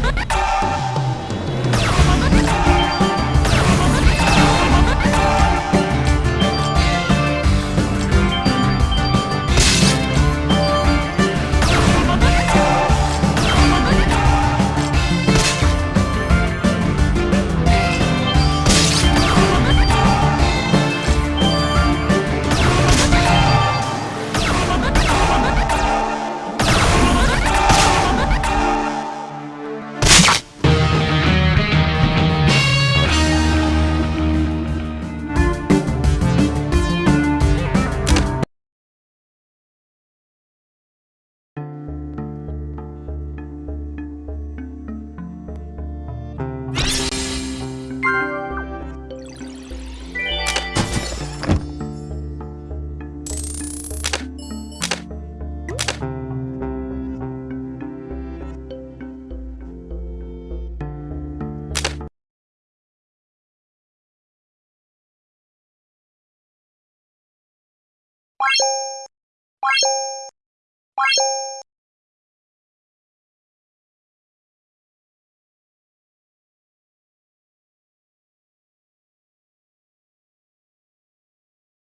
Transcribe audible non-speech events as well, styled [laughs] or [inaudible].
Oh! [laughs]